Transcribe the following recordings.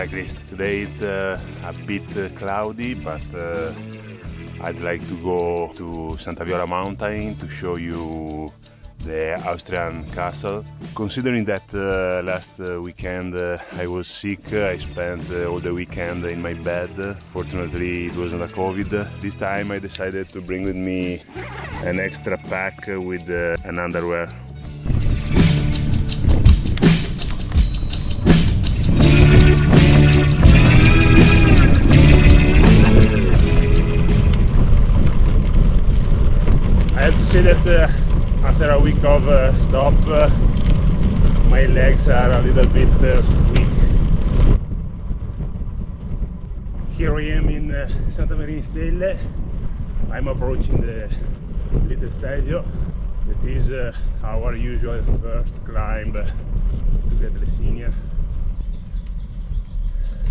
cyclist. Today it's uh, a bit uh, cloudy, but uh, I'd like to go to Santa Viola mountain to show you the Austrian castle. Considering that uh, last uh, weekend uh, I was sick, I spent uh, all the weekend in my bed. Fortunately it wasn't a COVID. This time I decided to bring with me an extra pack with uh, an underwear. Say that uh, after a week of uh, stop, uh, my legs are a little bit uh, weak. Here I am in uh, Santa Maria Stelle. I'm approaching the little stadio. That is uh, our usual first climb to get Lessinia.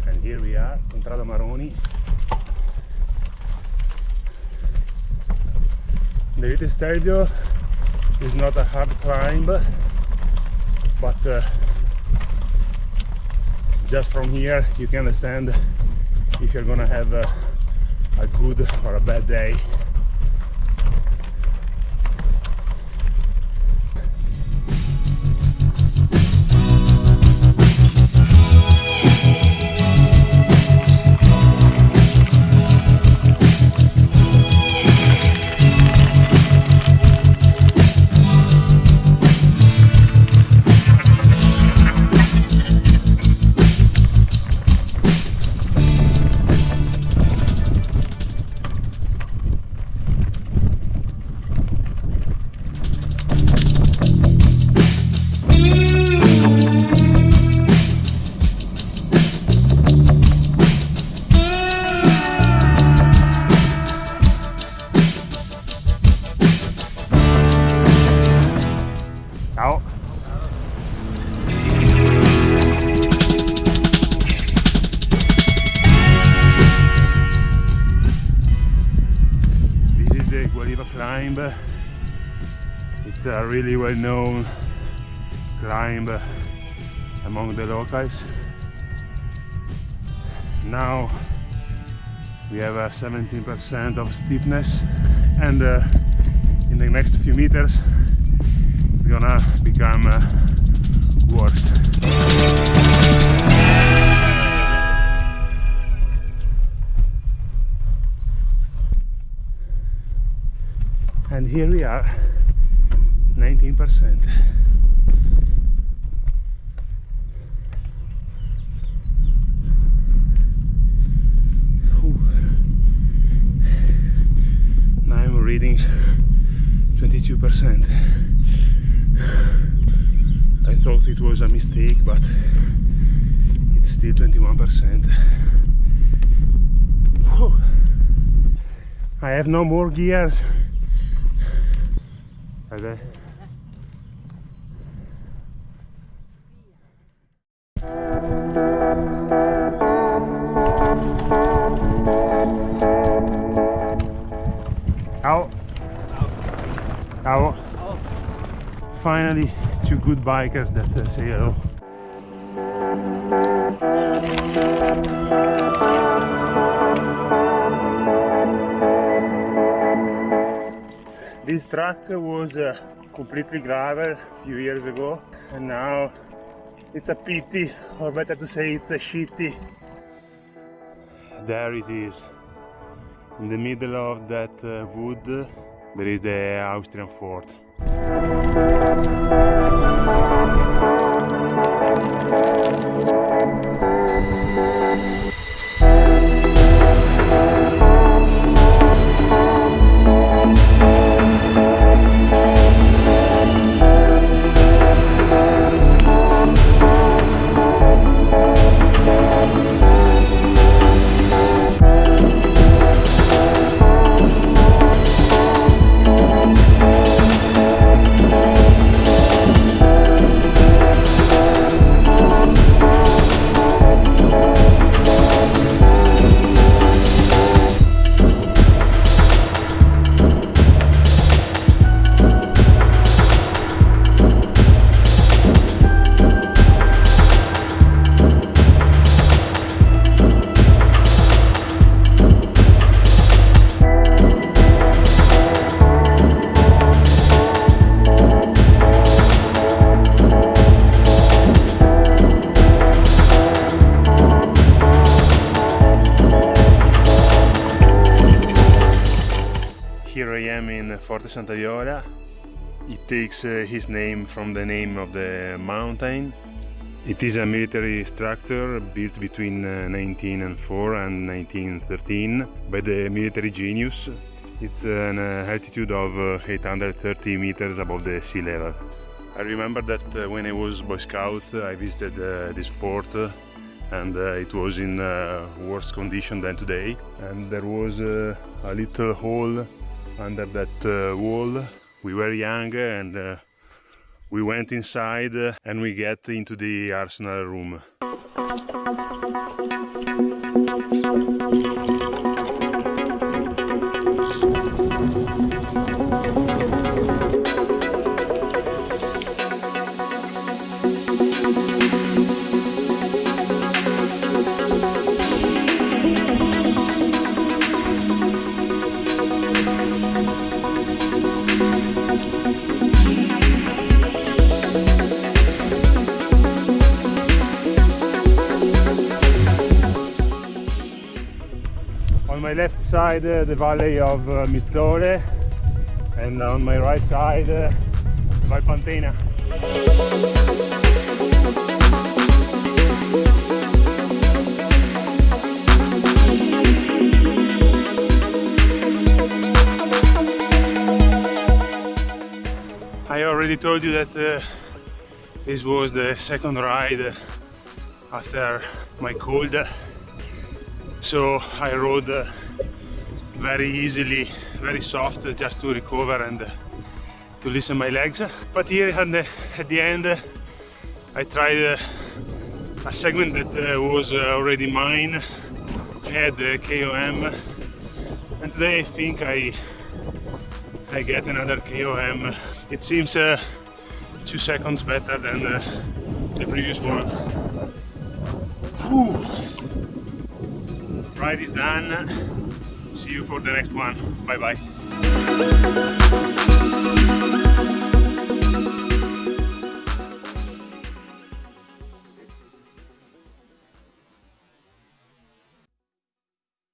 And here we are, Contrada Maroni. The little stadio is not a hard climb but uh, just from here you can understand if you're gonna have a, a good or a bad day a really well known climb among the locals. Now we have a 17% of steepness and uh, in the next few meters it's gonna become uh, worse. And here we are, 19%. Whew. Now I'm reading 22%. I thought it was a mistake, but it's still 21%. Whew. I have no more gears. Okay. Ciao. Finally, two good bikers that uh, say hello. This track was uh, completely gravel a few years ago and now it's a pity or better to say it's a shitty. There it is. In the middle of that uh, wood there is the Austrian fort. Forte Santa Viola. It takes uh, his name from the name of the mountain. It is a military structure built between uh, 1904 and 1913 by the military genius. It's an uh, altitude of uh, 830 meters above the sea level. I remember that uh, when I was Boy Scout I visited this fort and uh, it was in uh, worse condition than today and there was uh, a little hole under that uh, wall. We were young and uh, we went inside uh, and we get into the arsenal room my left side uh, the valley of uh, and on my right side uh, Valpantena. I already told you that uh, this was the second ride after my cold so I rode uh, very easily very soft uh, just to recover and uh, to loosen my legs. But here at the, at the end uh, I tried uh, a segment that uh, was already mine had the KOM and today I think I I get another KOM it seems two seconds better than the previous one ride is done. See you for the next one. Bye bye